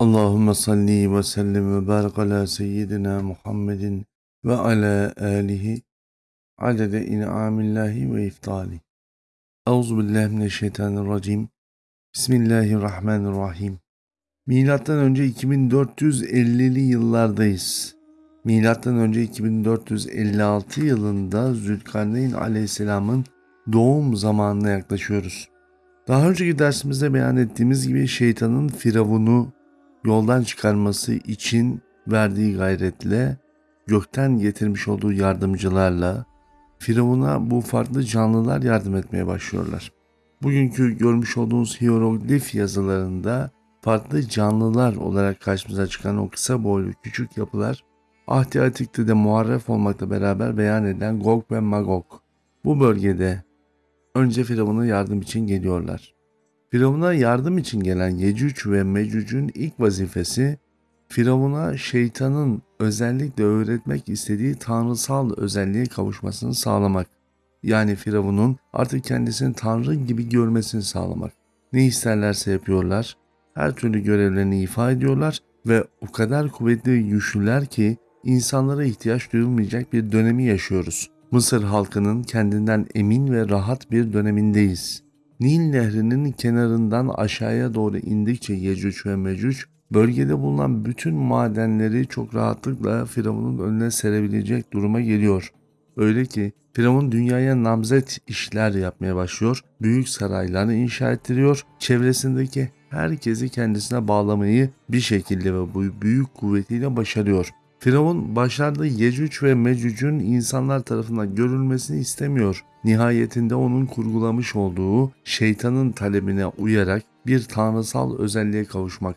Allahümme salli ve sellim ve barik ala seyyidina Muhammedin ve ala alihi adede in'amillahi ve iftali. Euzu billahi mineşşeytanirracim. Bismillahirrahmanirrahim. Milattan önce 2450'li yıllardayız. Milattan önce 2456 yılında Zülkarneyn Aleyhisselam'ın doğum zamanına yaklaşıyoruz. Daha önceki dersimizde beyan ettiğimiz gibi şeytanın firavunu yoldan çıkarması için verdiği gayretle gökten getirmiş olduğu yardımcılarla Firavun'a bu farklı canlılar yardım etmeye başlıyorlar. Bugünkü görmüş olduğunuz hieroglif yazılarında farklı canlılar olarak karşımıza çıkan o kısa boylu küçük yapılar Ahdi Atik'te de muharref olmakla beraber beyan edilen Gog ve Magog. Bu bölgede önce Firavun'a yardım için geliyorlar. Firavun'a yardım için gelen Yecüc ve Mecüc'ün ilk vazifesi Firavun'a şeytanın özellikle öğretmek istediği tanrısal özelliğe kavuşmasını sağlamak. Yani Firavun'un artık kendisini tanrı gibi görmesini sağlamak. Ne isterlerse yapıyorlar, her türlü görevlerini ifa ediyorlar ve o kadar kuvvetli ve güçlüler ki insanlara ihtiyaç duyulmayacak bir dönemi yaşıyoruz. Mısır halkının kendinden emin ve rahat bir dönemindeyiz. Nil nehrinin kenarından aşağıya doğru indikçe Yecüc ve Mecüc bölgede bulunan bütün madenleri çok rahatlıkla Firavun'un önüne serebilecek duruma geliyor. Öyle ki Firavun dünyaya namzet işler yapmaya başlıyor, büyük saraylarını inşa ettiriyor, çevresindeki herkesi kendisine bağlamayı bir şekilde ve bu büyük kuvvetiyle başarıyor. Firavun başlarda Yecüc ve Mecüc'ün insanlar tarafından görülmesini istemiyor. Nihayetinde onun kurgulamış olduğu şeytanın talebine uyarak bir tanrısal özelliğe kavuşmak.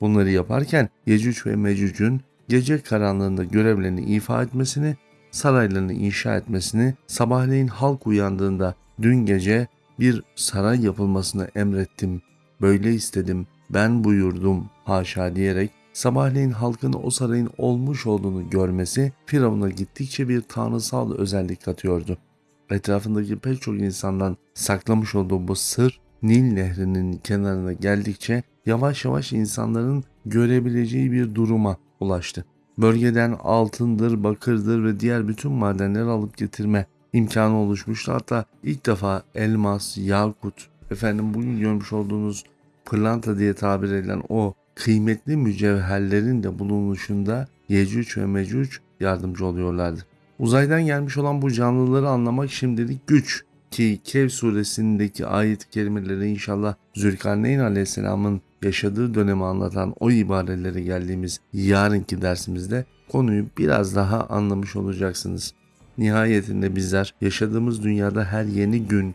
Bunları yaparken Yecüc ve Mecüc'ün gece karanlığında görevlerini ifa etmesini, saraylarını inşa etmesini, sabahleyin halk uyandığında dün gece bir saray yapılmasını emrettim, böyle istedim, ben buyurdum haşa diyerek sabahleyin halkın o sarayın olmuş olduğunu görmesi Firavun'a gittikçe bir tanrısal özellik katıyordu. Etrafındaki pek çok insandan saklamış olduğu bu sır Nil nehrinin kenarına geldikçe yavaş yavaş insanların görebileceği bir duruma ulaştı. Bölgeden altındır, bakırdır ve diğer bütün madenleri alıp getirme imkanı oluşmuştu. Hatta ilk defa elmas, yakut, efendim bugün görmüş olduğunuz pırlanta diye tabir edilen o kıymetli mücevherlerin de bulunuşunda Yecüc ve Mecüc yardımcı oluyorlardı. Uzaydan gelmiş olan bu canlıları anlamak şimdilik güç ki Kev suresindeki ayet kelimeleri inşallah Zülkarneyn aleyhisselamın yaşadığı dönemi anlatan o ibarelere geldiğimiz yarınki dersimizde konuyu biraz daha anlamış olacaksınız. Nihayetinde bizler yaşadığımız dünyada her yeni gün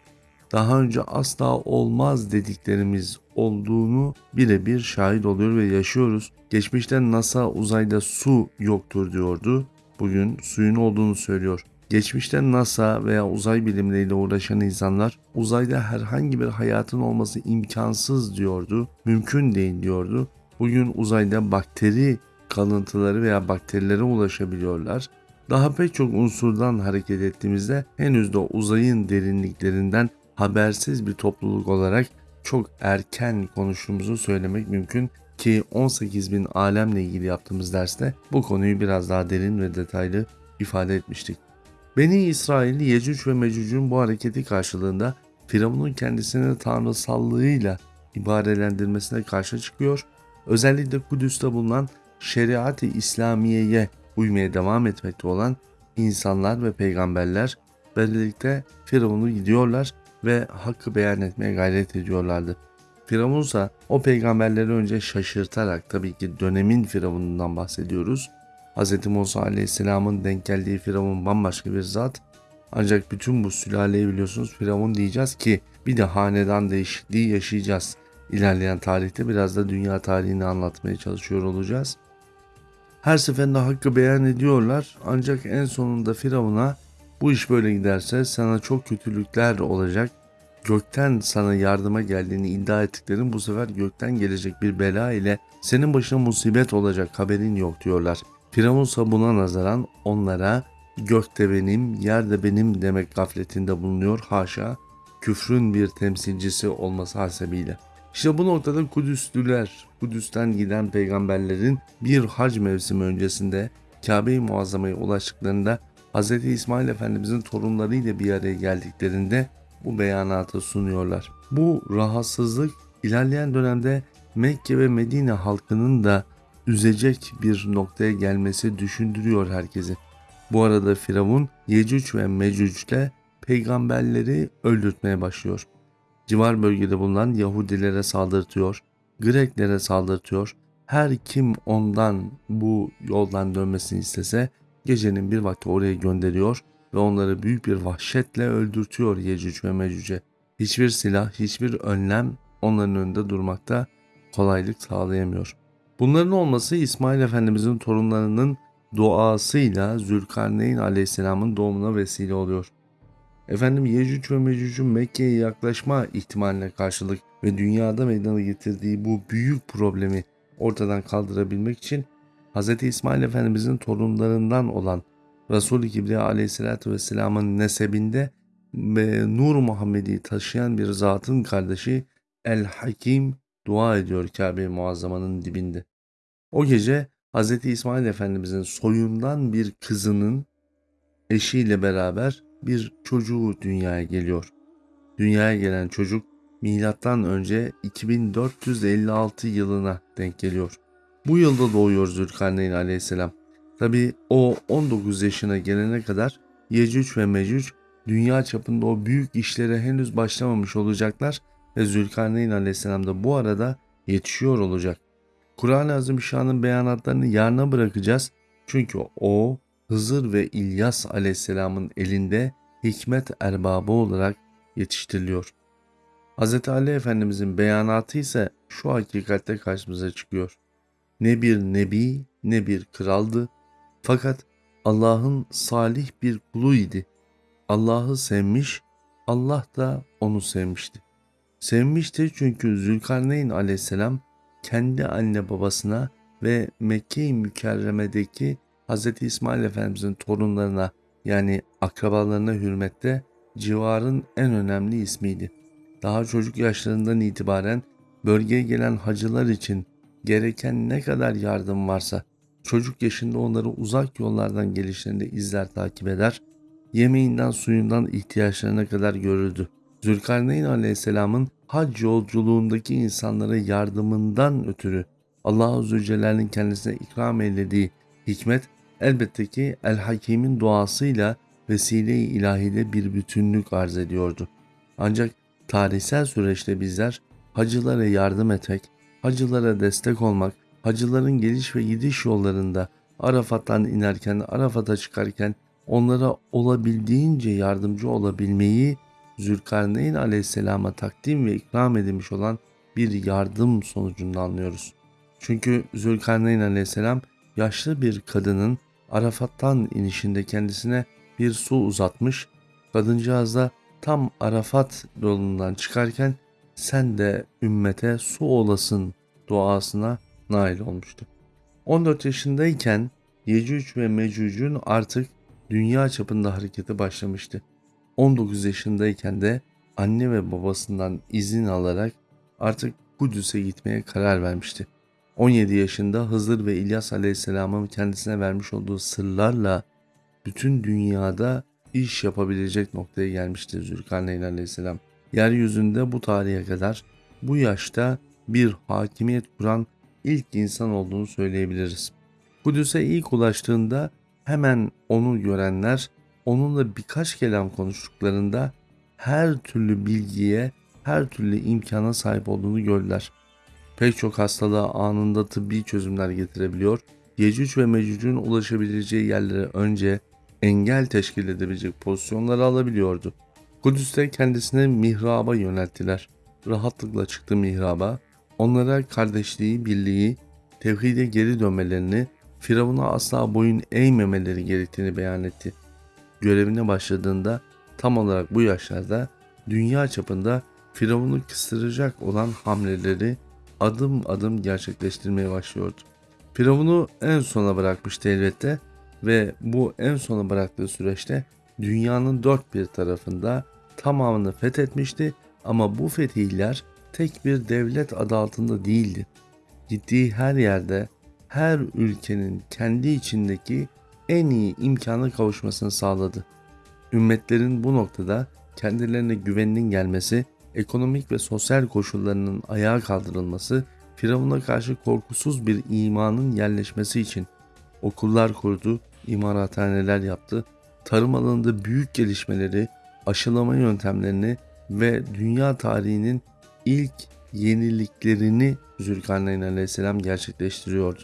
daha önce asla olmaz dediklerimiz olduğunu birebir şahit oluyor ve yaşıyoruz. Geçmişte NASA uzayda su yoktur diyordu. Bugün suyun olduğunu söylüyor. Geçmişte NASA veya uzay bilimleriyle uğraşan insanlar uzayda herhangi bir hayatın olması imkansız diyordu. Mümkün değil diyordu. Bugün uzayda bakteri kalıntıları veya bakterilere ulaşabiliyorlar. Daha pek çok unsurdan hareket ettiğimizde henüz de uzayın derinliklerinden habersiz bir topluluk olarak çok erken konuştuğumuzu söylemek mümkün ki 18 bin alemle ilgili yaptığımız derste bu konuyu biraz daha derin ve detaylı ifade etmiştik. Beni İsrail, Yecüc ve Mecüc'ün bu hareketi karşılığında Firavun'un kendisini tanrısallığıyla ibarelendirmesine karşı çıkıyor. Özellikle Kudüs'te bulunan şeriat-ı İslamiye'ye uymaya devam etmekte olan insanlar ve peygamberler böylelikle Firavun'u gidiyorlar ve hakkı beyan etmeye gayret ediyorlardı. Firavun ise o peygamberleri önce şaşırtarak tabii ki dönemin Firavun'undan bahsediyoruz. Hz. Musa Aleyhisselam'ın denk geldiği Firavun bambaşka bir zat. Ancak bütün bu sülaleyi biliyorsunuz Firavun diyeceğiz ki bir de hanedan değişikliği yaşayacağız. İlerleyen tarihte biraz da dünya tarihini anlatmaya çalışıyor olacağız. Her seferinde hakkı beyan ediyorlar ancak en sonunda Firavun'a bu iş böyle giderse sana çok kötülükler olacak. Gökten sana yardıma geldiğini iddia ettiklerin bu sefer gökten gelecek bir bela ile senin başına musibet olacak haberin yok diyorlar. Firavun ise buna nazaran onlara gökte benim, yerde benim demek gafletinde bulunuyor haşa küfrün bir temsilcisi olması hasebiyle. İşte bu noktada Kudüslüler, Kudüs'ten giden peygamberlerin bir hac mevsimi öncesinde Kabe-i Muazzama'ya ulaştıklarında Hz. İsmail Efendimizin torunlarıyla bir araya geldiklerinde bu beyanatı sunuyorlar. Bu rahatsızlık ilerleyen dönemde Mekke ve Medine halkının da üzecek bir noktaya gelmesi düşündürüyor herkesi. Bu arada Firavun Yecüc ve Mecüc'le peygamberleri öldürtmeye başlıyor. Civar bölgede bulunan Yahudilere saldırtıyor, Greklere saldırtıyor. Her kim ondan bu yoldan dönmesini istese gecenin bir vakti oraya gönderiyor ve onları büyük bir vahşetle öldürtüyor Yecüc ve Mecüc'e. Hiçbir silah, hiçbir önlem onların önünde durmakta kolaylık sağlayamıyor. Bunların olması İsmail Efendimizin torunlarının duasıyla Zülkarneyn Aleyhisselam'ın doğumuna vesile oluyor. Efendim Yecüc ve Mecüc'ün Mekke'ye yaklaşma ihtimaline karşılık ve dünyada meydana getirdiği bu büyük problemi ortadan kaldırabilmek için Hz. İsmail Efendimizin torunlarından olan Resul-i Kibriya Aleyhisselatü Vesselam'ın nesebinde ve Nur Muhammed'i taşıyan bir zatın kardeşi El Hakim dua ediyor Kabe-i Muazzama'nın dibinde. O gece Hz. İsmail Efendimizin soyundan bir kızının eşiyle beraber bir çocuğu dünyaya geliyor. Dünyaya gelen çocuk milattan önce 2456 yılına denk geliyor. Bu yılda doğuyor Zülkarneyn aleyhisselam. Tabi o 19 yaşına gelene kadar Yecüc ve Mecüc dünya çapında o büyük işlere henüz başlamamış olacaklar ve Zülkarneyn aleyhisselam da bu arada yetişiyor olacak. Kur'an-ı Azimüşşan'ın beyanatlarını yarına bırakacağız. Çünkü o Hızır ve İlyas aleyhisselamın elinde hikmet erbabı olarak yetiştiriliyor. Hz. Ali Efendimizin beyanatı ise şu hakikatte karşımıza çıkıyor. Ne bir nebi ne bir kraldı fakat Allah'ın salih bir kuluydu. Allah'ı sevmiş, Allah da onu sevmişti. Sevmişti çünkü Zülkarneyn aleyhisselam kendi anne babasına ve Mekke-i Mükerreme'deki Hz. İsmail Efendimizin torunlarına yani akrabalarına hürmette civarın en önemli ismiydi. Daha çocuk yaşlarından itibaren bölgeye gelen hacılar için gereken ne kadar yardım varsa çocuk yaşında onları uzak yollardan gelişlerinde izler takip eder, yemeğinden suyundan ihtiyaçlarına kadar görürdü. Zülkarneyn Aleyhisselam'ın hac yolculuğundaki insanlara yardımından ötürü Allah-u Zülcelal'in kendisine ikram eylediği hikmet elbette ki El Hakim'in duasıyla vesile-i ilahide bir bütünlük arz ediyordu. Ancak tarihsel süreçte bizler hacılara yardım etmek, hacılara destek olmak, hacıların geliş ve gidiş yollarında Arafat'tan inerken, Arafat'a çıkarken onlara olabildiğince yardımcı olabilmeyi Zülkarneyn aleyhisselama takdim ve ikram edilmiş olan bir yardım sonucunda anlıyoruz. Çünkü Zülkarneyn aleyhisselam yaşlı bir kadının Arafat'tan inişinde kendisine bir su uzatmış. Kadıncağız da tam Arafat yolundan çıkarken sen de ümmete su olasın duasına nail olmuştu. 14 yaşındayken Yecüc ve Mecüc'ün artık dünya çapında hareketi başlamıştı. 19 yaşındayken de anne ve babasından izin alarak artık Kudüs'e gitmeye karar vermişti. 17 yaşında Hızır ve İlyas Aleyhisselam'ın kendisine vermiş olduğu sırlarla bütün dünyada iş yapabilecek noktaya gelmişti Zülkarneyn Aleyhisselam. Yeryüzünde bu tarihe kadar bu yaşta bir hakimiyet kuran ilk insan olduğunu söyleyebiliriz. Kudüs'e ilk ulaştığında hemen onu görenler onunla birkaç kelam konuştuklarında her türlü bilgiye, her türlü imkana sahip olduğunu gördüler. Pek çok hastalığa anında tıbbi çözümler getirebiliyor. Yecüc ve Mecüc'ün ulaşabileceği yerlere önce engel teşkil edebilecek pozisyonları alabiliyordu. Kudüs'te kendisine mihraba yönelttiler. Rahatlıkla çıktı mihraba. Onlara kardeşliği, birliği, tevhide geri dönmelerini, Firavun'a asla boyun eğmemeleri gerektiğini beyan etti. Görevine başladığında tam olarak bu yaşlarda dünya çapında Firavun'u kıstıracak olan hamleleri adım adım gerçekleştirmeye başlıyordu. Firavun'u en sona bırakmıştı elbette ve bu en sona bıraktığı süreçte dünyanın dört bir tarafında tamamını fethetmişti ama bu fetihler tek bir devlet adı altında değildi. Gittiği her yerde her ülkenin kendi içindeki en iyi imkanı kavuşmasını sağladı. Ümmetlerin bu noktada kendilerine güveninin gelmesi, ekonomik ve sosyal koşullarının ayağa kaldırılması, Firavun'a karşı korkusuz bir imanın yerleşmesi için okullar kurdu, imarathaneler yaptı, tarım alanında büyük gelişmeleri, aşılama yöntemlerini ve dünya tarihinin ilk yeniliklerini Zülkarneyn Aleyhisselam gerçekleştiriyordu.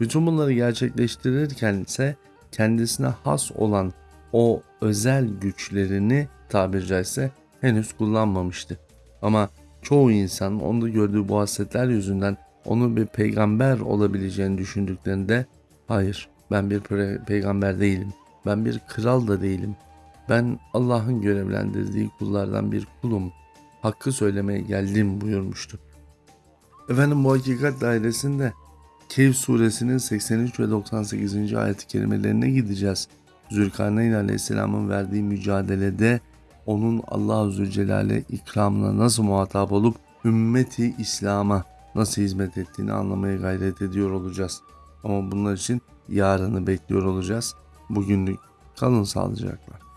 Bütün bunları gerçekleştirirken ise kendisine has olan o özel güçlerini tabiri caizse henüz kullanmamıştı. Ama çoğu insan onda gördüğü bu hasletler yüzünden onun bir peygamber olabileceğini düşündüklerinde hayır ben bir pe- peygamber değilim. Ben bir kral da değilim. Ben Allah'ın görevlendirdiği kullardan bir kulum. Hakkı söylemeye geldim buyurmuştu. Efendim bu hakikat dairesinde Kehf suresinin 83 ve 98. ayet-i kerimelerine gideceğiz. Zülkarneyn aleyhisselamın verdiği mücadelede onun Allah-u Zülcelal'e ikramına nasıl muhatap olup ümmeti İslam'a nasıl hizmet ettiğini anlamaya gayret ediyor olacağız. Ama bunlar için yarını bekliyor olacağız. Bugünlük kalın sağlıcakla.